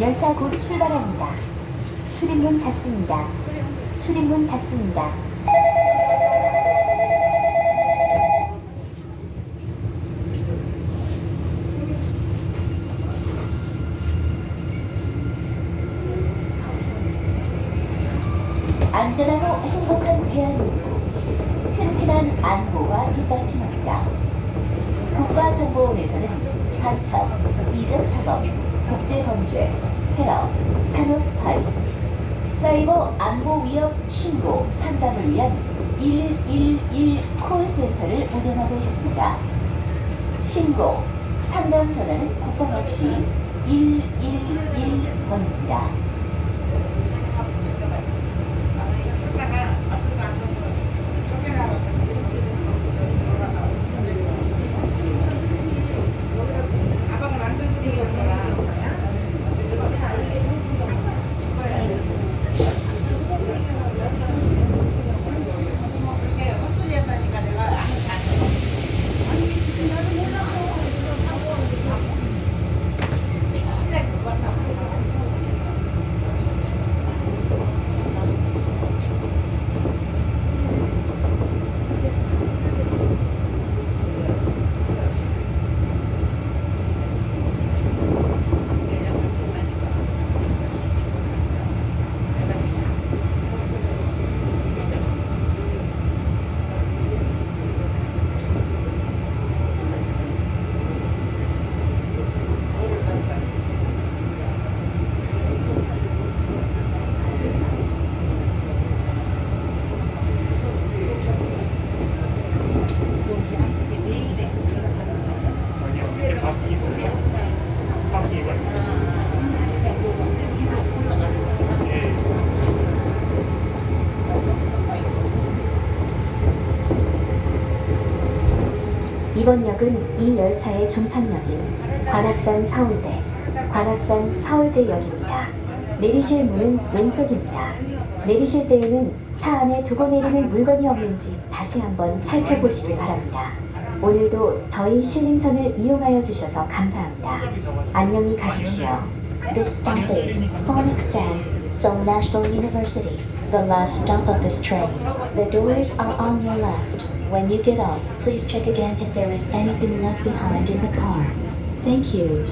열차 곧 출발합니다. 출입문 닫습니다. 출입문 닫습니다. 안전하고 행복한 대한민국 튼튼한 안보가 뒷받침합니다. 국가정보원에서는 반첩, 이적사법, 국제범죄, 테러, 산업스파이, 사이버 안보 위협 신고 상담을 위한 111 콜센터를 운영하고 있습니다. 신고, 상담 전화는 국번 없이 111번입니다. 가방을 안 들고 다니는 거야? 그렇게 헛소리 했으니까 내가 안 잘해. 아니요, 바퀴 있어요. 바퀴가 있어요. 예. 이번 역은 이 열차의 종착역인 관악산 서울대, 관악산 서울대역입니다. 내리실 문은 왼쪽입니다. 내리실 때에는 차 안에 두고 내리는 물건이 없는지 다시 한번 살펴보시기 바랍니다. 오늘도 저희 신림선을 이용하여 주셔서 감사합니다. 안녕히 가십시오. This stop is Phoenix산, Seoul National University, the last stop of this train. The doors are on your left. When you get off, please check again if there is anything left behind in the car. Thank you.